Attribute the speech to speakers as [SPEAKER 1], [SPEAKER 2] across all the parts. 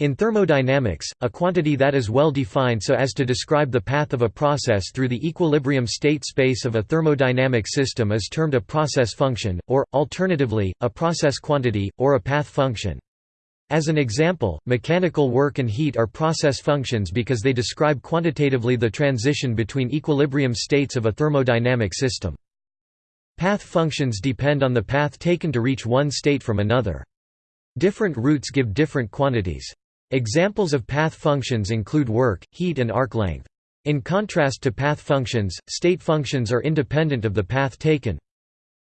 [SPEAKER 1] In thermodynamics, a quantity that is well defined so as to describe the path of a process through the equilibrium state space of a thermodynamic system is termed a process function, or, alternatively, a process quantity, or a path function. As an example, mechanical work and heat are process functions because they describe quantitatively the transition between equilibrium states of a thermodynamic system. Path functions depend on the path taken to reach one state from another. Different routes give different quantities. Examples of path functions include work, heat and arc length. In contrast to path functions, state functions are independent of the path taken.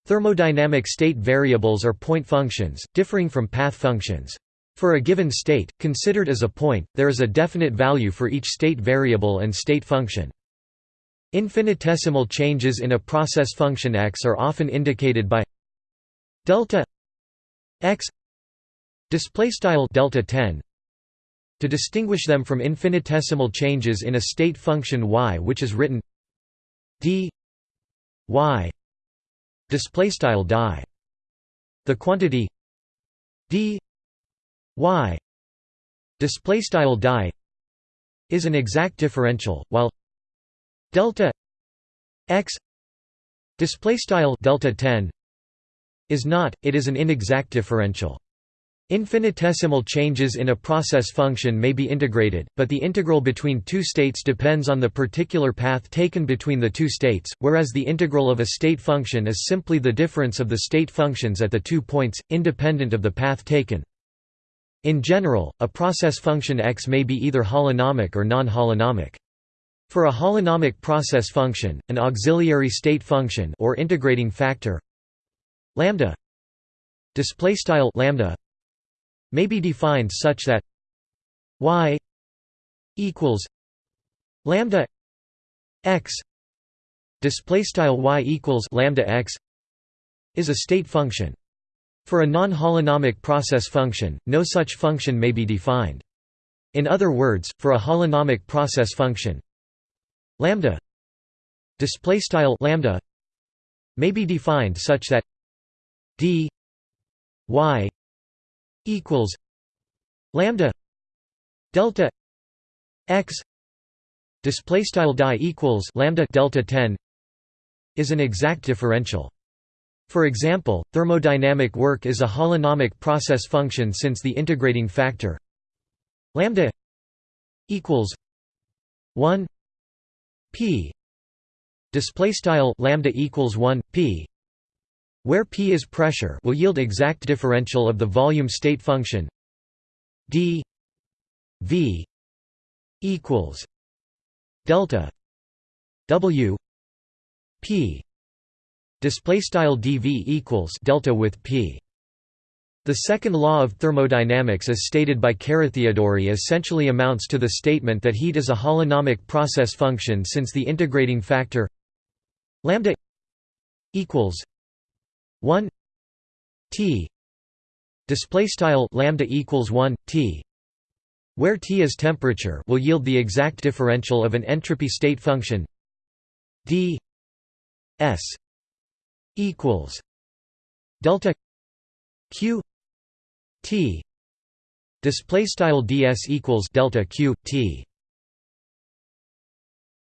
[SPEAKER 1] Thermodynamic state variables are point functions, differing from path functions. For a given state, considered as a point, there is a definite value for each state variable and state function. Infinitesimal changes in a process function x are often indicated by delta x display style delta 10 to distinguish them from infinitesimal changes in a state function y which is written d y displaystyle die. The quantity d y displaystyle die is an exact differential while delta x displaystyle delta 10 is not it is an inexact differential Infinitesimal changes in a process function may be integrated, but the integral between two states depends on the particular path taken between the two states, whereas the integral of a state function is simply the difference of the state functions at the two points, independent of the path taken. In general, a process function x may be either holonomic or non-holonomic. For a holonomic process function, an auxiliary state function or integrating factor lambda display style lambda may be defined such that y equals lambda x display style y equals lambda x is a state function. For a non-holonomic process function no such function may be defined. In other words for a holonomic process function lambda display style lambda may be defined such that d y equals lambda delta x display style die equals lambda delta 10 is an exact differential. For example thermodynamic work is a holonomic process function since the integrating factor lambda equals 1 p display style lambda equals 1 p where P is pressure will yield exact differential of the volume state function d v equals delta w p. Display style dv equals delta with p. The second law of thermodynamics as stated by Carathéodory essentially amounts to the statement that heat is a holonomic process function since the integrating factor lambda equals 1 t display style lambda equals 1 t where T is temperature will yield the exact differential of an entropy state function d s equals delta q t display style ds equals delta q t